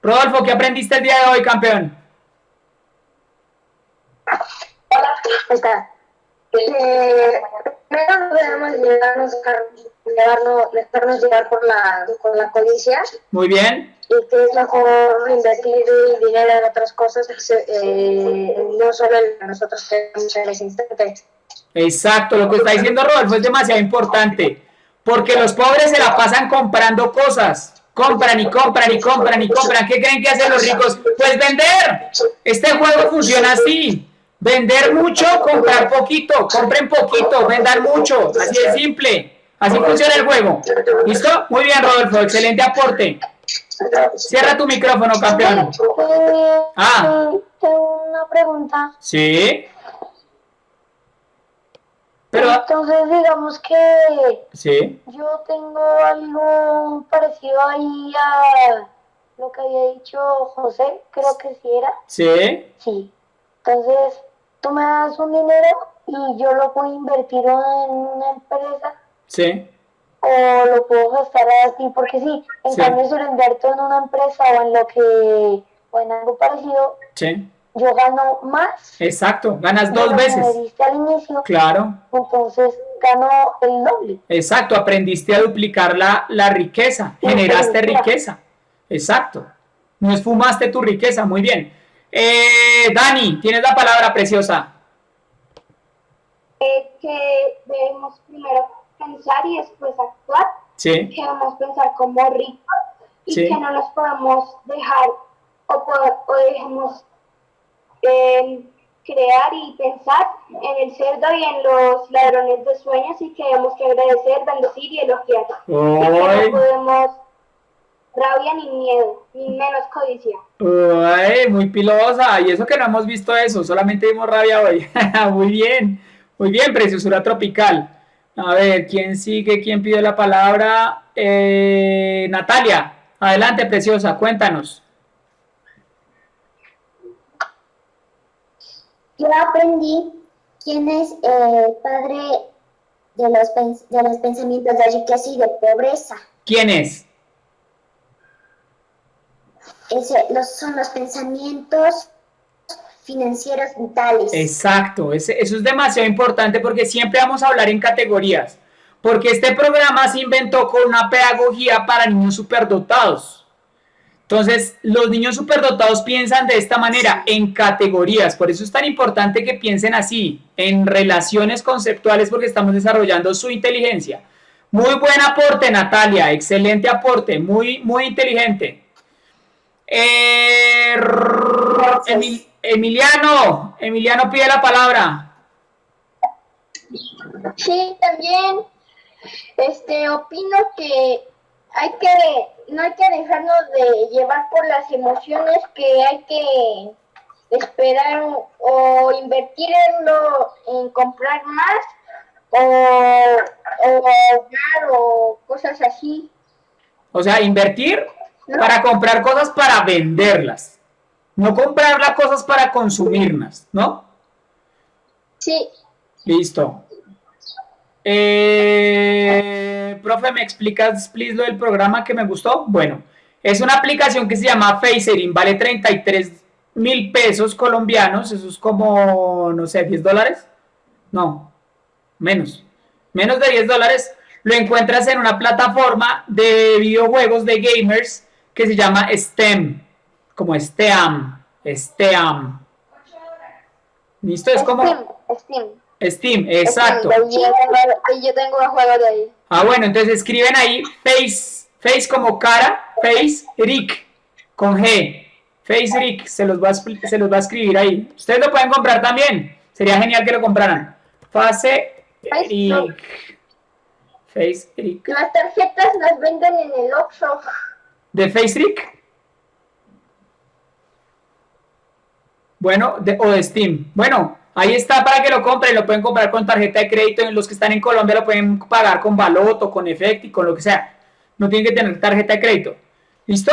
Rodolfo, ¿qué aprendiste el día de hoy, campeón? Hola, está. Eh, primero debemos llevarnos, llevarnos, dejarnos llevar por la, por la codicia. Muy bien. Y que es mejor invertir el dinero en otras cosas, eh, no solo en nosotros tenemos en ese instante. Exacto, lo que está diciendo Rodolfo es demasiado importante, porque los pobres se la pasan comprando cosas, compran y compran y compran y compran. ¿Qué creen que hacen los ricos? Pues vender. Este juego funciona así. Vender mucho, comprar poquito, compren poquito, vender mucho, así de simple. Así funciona el juego. ¿Listo? Muy bien, Rodolfo, excelente aporte. Cierra tu micrófono, campeón. Ah. Tengo una pregunta. Sí. Pero, Entonces, digamos que sí. yo tengo algo parecido ahí a lo que había dicho José, creo que sí era. Sí. Sí. Entonces, tú me das un dinero y yo lo puedo invertir en una empresa. Sí. O lo puedo gastar así, porque sí, en cambio si lo invierto en una empresa o en lo que, o en algo parecido, sí. Yo gano más. Exacto, ganas dos veces. Me diste al inicio. Claro. Entonces gano el doble. Exacto, aprendiste a duplicar la, la riqueza, generaste riqueza. Exacto. No esfumaste tu riqueza, muy bien. Eh, Dani, tienes la palabra preciosa. Eh, que debemos primero pensar y después actuar. Sí. Que debemos pensar como ricos y que no nos podemos dejar o, o dejemos eh, crear y pensar en el cerdo y en los ladrones de sueños y que debemos que agradecer, bendecir y elogiar. no podemos rabia ni miedo, ni menos codicia. Uy, muy pilosa. Y eso que no hemos visto eso, solamente vimos rabia hoy. muy bien, muy bien, preciosura tropical. A ver, ¿quién sigue? ¿Quién pide la palabra? Eh, Natalia, adelante, preciosa, cuéntanos. Yo aprendí quién es el padre de los, de los pensamientos de riqueza y de pobreza. ¿Quién es? ese, los, son los pensamientos financieros vitales. Exacto, eso es demasiado importante porque siempre vamos a hablar en categorías, porque este programa se inventó con una pedagogía para niños superdotados. Entonces, los niños superdotados piensan de esta manera, en categorías, por eso es tan importante que piensen así, en relaciones conceptuales, porque estamos desarrollando su inteligencia. Muy buen aporte, Natalia, excelente aporte, muy, muy inteligente. Eh, Emiliano, Emiliano pide la palabra. Sí, también este opino que hay que no hay que dejarnos de llevar por las emociones, que hay que esperar o, invertir en lo en comprar más o, o o cosas así. O sea, invertir para comprar cosas para venderlas. No comprar las cosas para consumirlas, ¿no? Sí. Listo. Eh, profe, ¿me explicas, please, lo del programa que me gustó? Bueno, es una aplicación que se llama Facering, vale 33 mil pesos colombianos, eso es como, no sé, 10 dólares. No, menos, menos de 10 dólares. Lo encuentras en una plataforma de videojuegos de gamers que se llama STEM, como STEAM, STEAM. ¿Listo? Es como... Steam. Steam, exacto. Ahí yo tengo un juego de ahí. Ah, bueno, entonces escriben ahí face, face como cara, face, Rick, con G. Face Rick, se los, va a, se los va a escribir ahí. Ustedes lo pueden comprar también. Sería genial que lo compraran. Face Rick. Face Rick. Las tarjetas las venden en el Oxxo de Facebook. Bueno, o de Steam. Bueno, ahí está para que lo compren. Lo pueden comprar con tarjeta de crédito. En los que están en Colombia lo pueden pagar con Baloto, con Efecti, con lo que sea. No tienen que tener tarjeta de crédito. ¿Listo?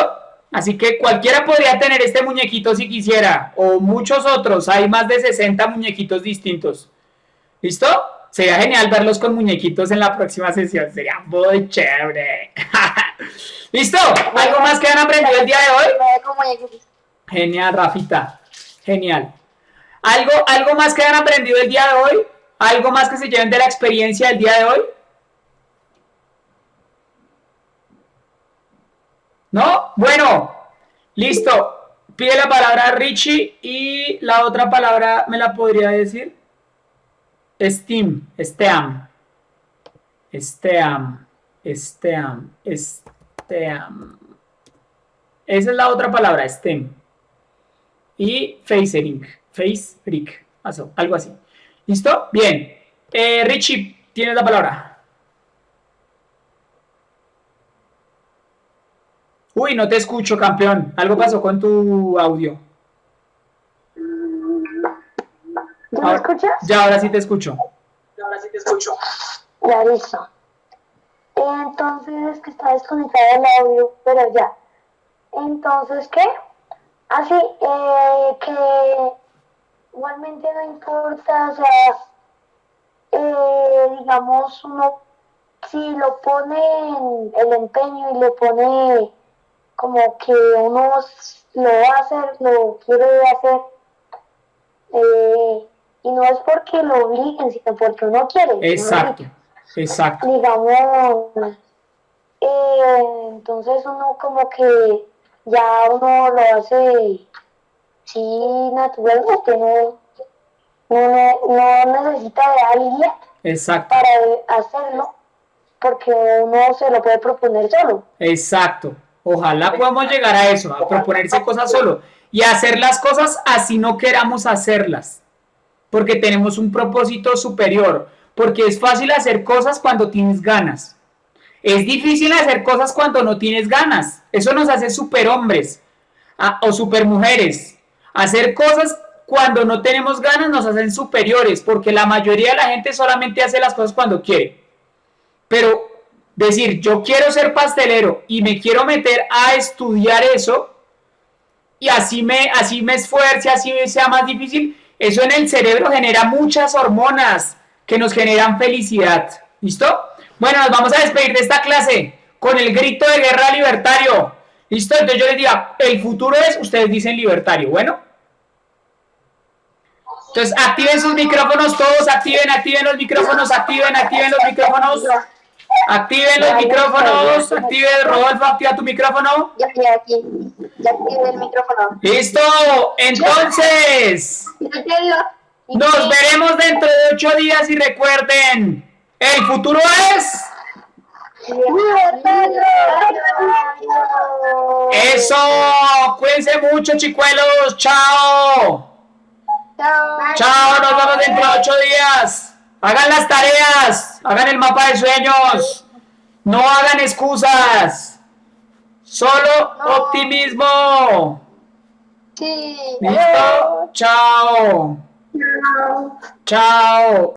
Así que cualquiera podría tener este muñequito si quisiera. O muchos otros. Hay más de 60 muñequitos distintos. ¿Listo? Sería genial verlos con muñequitos en la próxima sesión. Sería muy chévere. ¿Listo? ¿Algo más que han aprendido el día de hoy? Genial, Rafita. Genial. ¿Algo, ¿Algo más que han aprendido el día de hoy? ¿Algo más que se lleven de la experiencia del día de hoy? ¿No? Bueno, listo. Pide la palabra Richie y la otra palabra me la podría decir. Steam, Steam. Steam, Steam, Steam. Esa es la otra palabra, STEM. Y facering, face freak, algo así. ¿Listo? Bien. Eh, Richie, tienes la palabra. Uy, no te escucho, campeón. Algo pasó con tu audio. ¿Ya me escuchas? Ya, ahora sí te escucho. Ya, ahora sí te escucho. Ya, listo. Entonces, que está desconectado el audio, pero ya. Entonces, ¿qué? Así, eh, que igualmente no importa, o sea, eh, digamos, uno, si lo pone el empeño y lo pone como que uno lo va a hacer, lo quiere hacer, eh, y no es porque lo obliguen, sino porque uno quiere. Exacto, exacto. Digamos, eh, entonces uno como que ya uno lo hace sí naturalmente, no, no, no necesita de alguien Exacto. para hacerlo, porque uno se lo puede proponer solo. Exacto. Ojalá podamos llegar a eso, a proponerse cosas solo y hacer las cosas así no queramos hacerlas, porque tenemos un propósito superior, porque es fácil hacer cosas cuando tienes ganas. Es difícil hacer cosas cuando no tienes ganas. Eso nos hace superhombres o supermujeres. Hacer cosas cuando no tenemos ganas nos hacen superiores, porque la mayoría de la gente solamente hace las cosas cuando quiere. Pero decir, yo quiero ser pastelero y me quiero meter a estudiar eso, y así me, así me esfuerce, así sea más difícil, eso en el cerebro genera muchas hormonas que nos generan felicidad. ¿Listo? Bueno, nos vamos a despedir de esta clase con el grito de guerra libertario. ¿Listo? Entonces yo les diga, el futuro es, ustedes dicen libertario. Bueno. Entonces activen sus micrófonos todos, activen, activen los micrófonos, activen, activen los micrófonos. Activen los micrófonos, active Rodolfo, activa tu micrófono. Ya estoy aquí, ya activé el micrófono. Listo, entonces. Nos veremos dentro de ocho días y recuerden, el futuro es... Eso, cuídense mucho chicuelos, chao. Chao. Chao, nos vemos dentro de ocho días. Hagan las tareas, hagan el mapa de sueños, no hagan excusas, solo optimismo. Sí. ¿Listo? Chao. Chao. Chao.